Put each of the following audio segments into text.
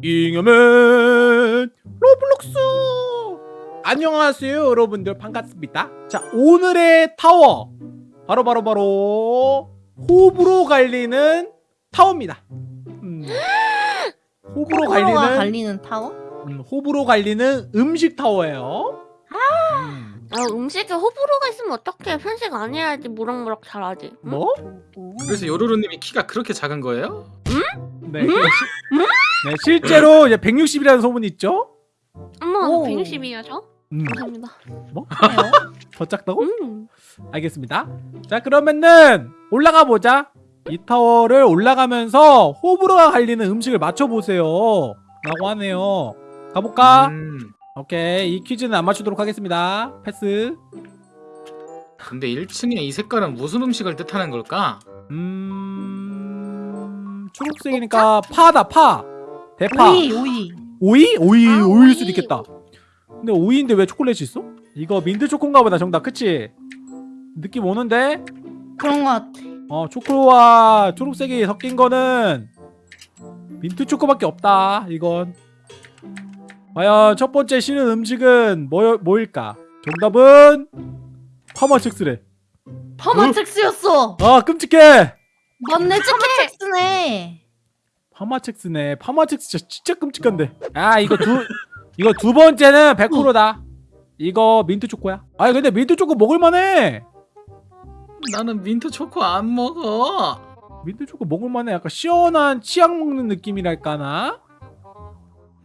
잉여맨 로블록스! 안녕하세요 여러분들. 반갑습니다. 자 오늘의 타워. 바로 바로 바로 호불호 갈리는 타워입니다. 음, 호불호 갈리는 갈리는 타워? 음, 호불호 갈리는 음식 타워예요. 음, 아, 음식에 호불호가 있으면 어떻게 편식 안 해야지 무럭무럭 자라지. 응? 뭐? 그래서 요루루님이 키가 그렇게 작은 거예요? 네, 시, 네 실제로 이제 160이라는 소문이 있죠 엄마 오. 160이야 저? 음, 감사합니다. 그래요? 더 작다고? 음. 알겠습니다. 자 그러면은 올라가 보자. 이 타워를 올라가면서 호불호가 갈리는 음식을 맞춰보세요. 라고 하네요. 가볼까? 음, 오케이 이 퀴즈는 안 맞추도록 하겠습니다. 패스. 근데 1층에 이 색깔은 무슨 음식을 뜻하는 걸까? 음... 초록색이니까 파다 파. 대파. 오이 오이 오이? 오이 아, 오일 오이. 수도 있겠다. 근데 오이인데 왜 초콜릿이 있어? 이거 민트 초코인가 보다 정답 그치? 느낌 오는데? 그런 거 같아 어 초코와 초록색이 섞인 거는 민트 초코밖에 없다 이건 과연 첫 번째 쉬는 음식은 뭐, 뭐일까 정답은 파맛첵스래 파맛첵스였어 아 끔찍해 맞네 파맛첵스네 파맛첵스네. 파맛첵스 진짜, 진짜 끔찍한데. 아 이거 두 이거 두 번째는 100%다. 이거 민트 초코야. 아니 근데 민트 초코 먹을만해. 나는 민트 초코 안 먹어. 민트 초코 먹을만해. 약간 시원한 치약 먹는 느낌이랄까나?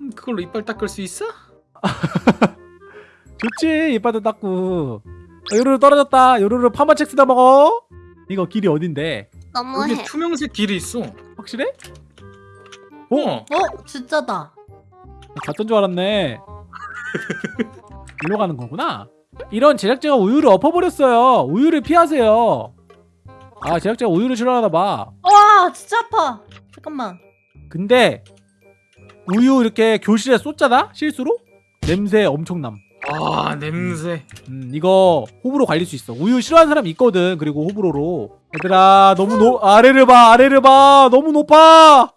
음, 그걸로 이빨 닦을 수 있어? 좋지 이빨도 닦고. 어, 요루루 떨어졌다. 요루루 파마첵스다 먹어. 이거 길이 어딘데? 너무해. 여기 투명색 길이 있어. 확실해? 어? 어 진짜다 갔던 줄 알았네 일로 가는 거구나 이런 제작자가 우유를 엎어버렸어요 우유를 피하세요 아 제작자가 우유를 싫어하나 봐 와 진짜 아파 잠깐만 근데 우유 이렇게 교실에 쏟잖아 실수로 냄새 엄청남 아 냄새. 음, 이거 호불호 갈릴 수 있어. 우유 싫어하는 사람 있거든. 그리고 호불호로. 얘들아, 너무 높, 아래를 봐, 아래를 봐. 너무 높아.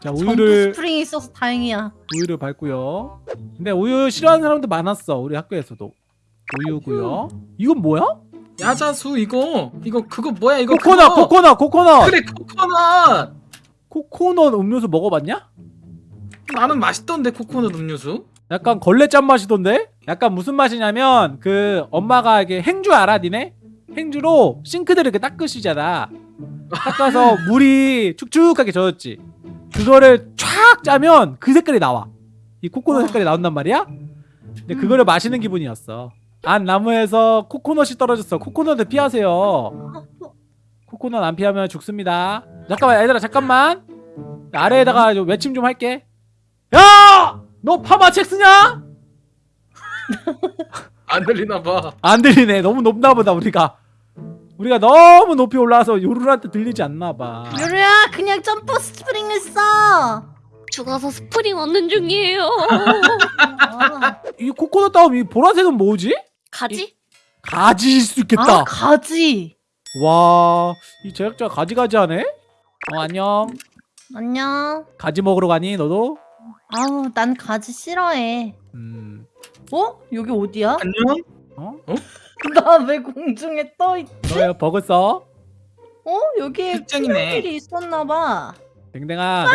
자, 우유를, 스프링이 있어서 다행이야 우유를 밟고요. 근데 우유 싫어하는 사람도 많았어. 우리 학교에서도. 우유고요. 이건 뭐야? 야자수 이거 이거 그거 뭐야 이거 코코넛, 그거. 코코넛, 코코넛. 그래 코코넛. 코코넛 음료수 먹어봤냐? 나는 맛있던데 코코넛 음료수. 약간 걸레 짠 맛이던데? 약간 무슨 맛이냐면 그 엄마가 이게 행주 알아 니네? 행주로 싱크대를 이렇게 닦으시잖아 닦아서 물이 축축하게 젖었지 그거를 촥 짜면 그 색깔이 나와. 이 코코넛 와. 색깔이 나온단 말이야. 근데 그거를 마시는 기분이었어. 안 나무에서 코코넛이 떨어졌어. 코코넛을 피하세요. 아, 어, 코코넛 안 피하면 죽습니다. 잠깐만 얘들아 잠깐만. 아래에다가 좀 외침 좀 할게. 야! 너 파마책 쓰냐? 안 들리나 봐. 안 들리네. 너무 높나 보다 우리가 우리가 너무 높이 올라와서 요루루한테 들리지 않나 봐 유루야 그냥 점프 스프링을 써 죽어서 스프링 얻는 중이에요. 아, 이 코코넛 다음 이 보라색은 뭐지? 가지? 가지일 수 있겠다 아 가지 와이 제작자 가지가지하네 어 안녕 안녕 가지 먹으러 가니 너도? 아우 난 가지 싫어해 음 어? 여기 어디야? 안녕. 어? 나 왜 공중에 떠있 너야 버그 써? 어? 여기에. 길이 있었나봐 댕댕아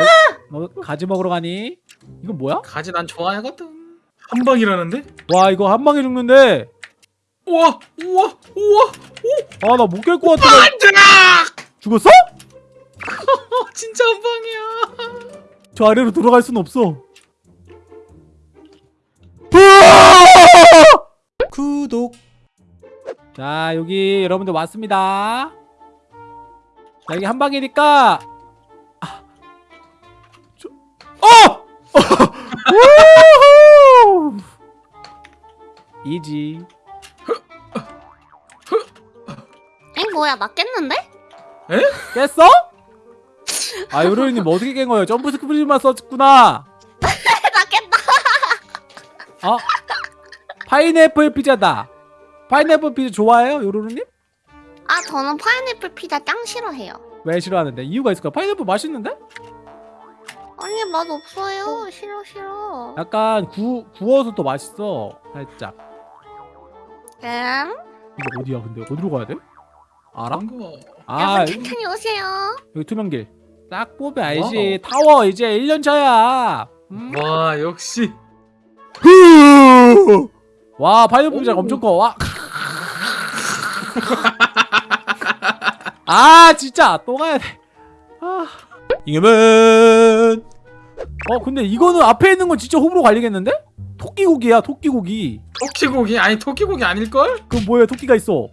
너, 너 가지 먹으러 가니? 이건 뭐야? 가지 난 좋아하거든. 한 방이라는데? 와 이거 한 방에 죽는데 우와 우와 우와. 아 나 못 깰 것 같아 안돼. 죽었어? 어, 진짜 한 방이야. 저 아래로 들어갈 순 없어. 구독. 자 여기 여러분들 왔습니다. 자, 여기 한 방이니까. 아. 저... 어! 우후! 이지. 엥 뭐야 맞겠는데? 깼어? 아 요로이님 어떻게 깬 거예요? 점프 스크린만 썼구나. 맞겠다. 어? 파인애플 피자다. 파인애플 피자 좋아해요, 요루루님? 아 저는 파인애플 피자 짱 싫어해요. 왜 싫어하는데? 이유가 있을까? 파인애플 맛있는데? 아니 맛 없어요. 싫어 싫어. 약간 구, 구워서 더 맛있어 살짝 음. 이거 어디야 근데 어디로 가야 돼? 알아? 거. 아 여러분 천천히 오세요. 여기 투명길 딱 보면 알지 타워 이제 1년차야 음? 와 역시 와 파이어풀장 오. 엄청 커와 아 진짜 또 가야 돼 아. 이겨면 어 근데 이거는 앞에 있는 건 진짜 호불호 갈리겠는데? 토끼고기야 토끼고기 토끼고기 아니 토끼고기 아닐 걸? 그럼 뭐야 토끼가 있어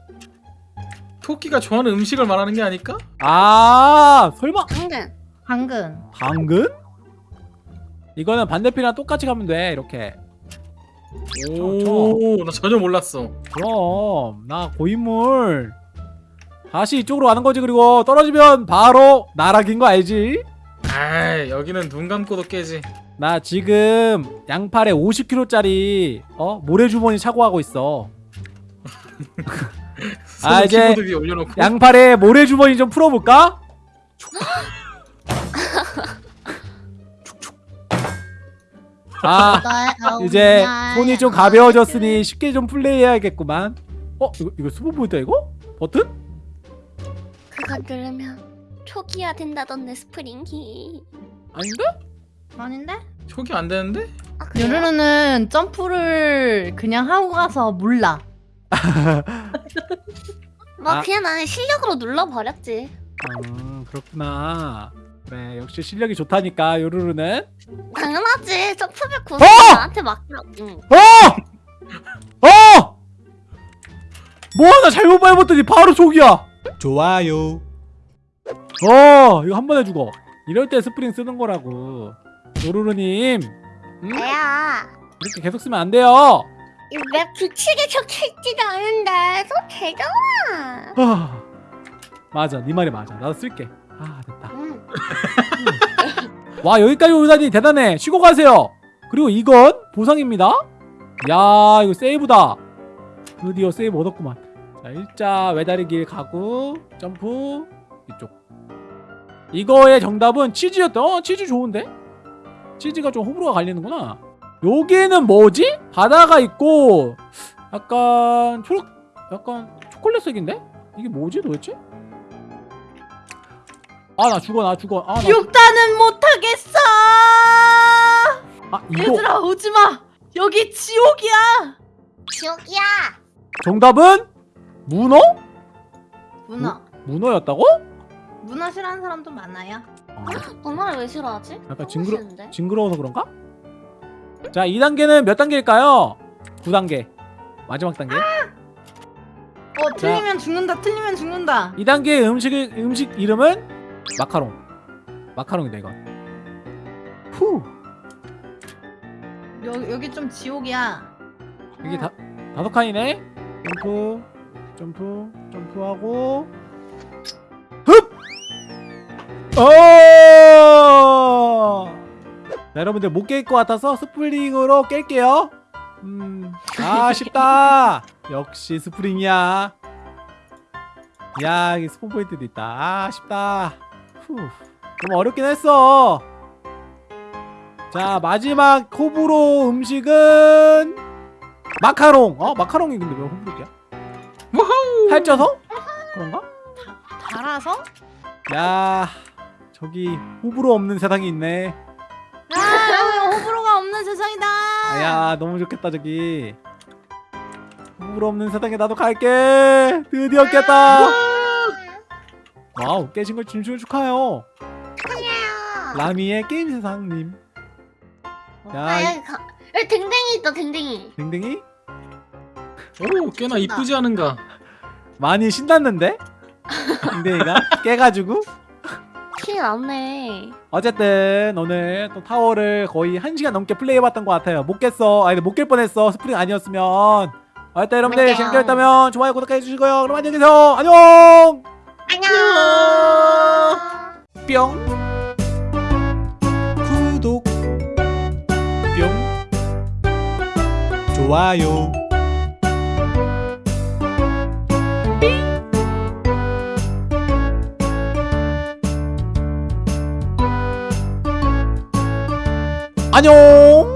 토끼가 좋아하는 음식을 말하는 게 아닐까? 아 설마 당근. 당근. 당근? 이거는 반대편이랑 똑같이 가면 돼 이렇게 오 나 전혀 몰랐어. 그럼 나 고인물. 다시 이쪽으로 가는 거지 그리고 떨어지면 바로 나락인 거 알지? 아 여기는 눈 감고도 깨지. 나 지금 양팔에 50kg짜리 어 모래주머니 차고 하고 있어. 아, 이제 양팔에 모래주머니 좀 풀어볼까? 아 이제 손이 좀 가벼워졌으니 쉽게 좀 플레이해야겠구만 어? 이거, 이거 스포 보이다 이거? 버튼? 그거 누르면 초기화 된다던데 스프링이. 아닌데? 아닌데? 초기 안 되는데? 아? 요르르는 점프를 그냥 하고 가서 몰라. 뭐 아. 그냥 나는 실력으로 눌러버렸지. 아 그렇구나 그래 역시 실력이 좋다니까 요루루는 당연하지. 점프맵 고수 어! 나한테 맡기라고. 응. 어! 어! 뭐 하나 잘못 밟았더니 바로 족이야 좋아요. 어 이거 한 번에 죽어 이럴 때 스프링 쓰는 거라고 요루루님 음? 내야. 이렇게 계속 쓰면 안 돼요 이 왜 규칙에 적혀있지도 않은데 또 되잖아. 아, 맞아 네 말이 맞아 나도 쓸게 아 됐다 응. 와 여기까지 오다니 대단해. 쉬고 가세요. 그리고 이건 보상입니다. 야 이거 세이브다. 드디어 세이브 얻었구만. 자 일자 외다리 길 가고 점프 이쪽. 이거의 정답은 치즈였다. 어 치즈 좋은데? 치즈가 좀 호불호가 갈리는구나. 여기는 뭐지? 바다가 있고 약간 초록 약간 초콜릿색인데? 이게 뭐지 도대체? 아 나 죽어 나 죽어 아 나 육단은 못하겠어. 아 이거 얘들아 오지 마. 여기 지옥이야. 지옥이야. 정답은 문어? 문어. 문어였다고? 문어 싫어하는 사람도 많아요. 아, 너나를 왜 싫어하지? 약간 징그러 싫은데? 징그러워서 그런가? 자 2단계는 몇 단계일까요? 9단계 마지막 단계 어 틀리면 죽는다. 틀리면 죽는다. 2단계 음식 음식 이름은 마카롱. 마카롱이다 이건. 후! 여, 여기 좀 지옥이야. 이게 다 다섯 칸이네? 점프 점프 점프하고. 흡! 어! 자, 여러분들 못 깰 것 같아서 스프링으로 깰게요. 음, 아 쉽다. 역시 스프링이야. 야 이게 스폰 포인트도 있다. 아 쉽다. 후. 좀 어렵긴 했어. 자 마지막 호불호 음식은 마카롱. 어 마카롱이 근데 왜 호불호야? 살쪄서? 그런가? 달아서? 야 저기 호불호 없는 세상이 있네. 아 여기 호불호가 없는 세상이다. 아, 야 너무 좋겠다 저기. 호불호 없는 세상에 나도 갈게. 드디어 깼다 와우 깨신 걸 진심으로 축하해요. 축하해요. 라미의 게임 세상님. 야 아 여기 가. 여기 댕댕이 있다 댕댕이. 댕댕이? 오 꽤나 이쁘지 않은가? 많이 신났는데? 댕댕이가 깨가지고? 키 났네. 어쨌든 오늘 또 타워를 거의 1시간 넘게 플레이해봤던 것 같아요. 못 깼어. 아니 못 깰 뻔했어. 스프링 아니었으면. 어쨌든 여러분들. 재밌게 했다면 좋아요 구독해 주시고요. 그럼 안녕히 계세요. 안녕 안녕. 뿅 구독, 뿅. 좋아요. 안녕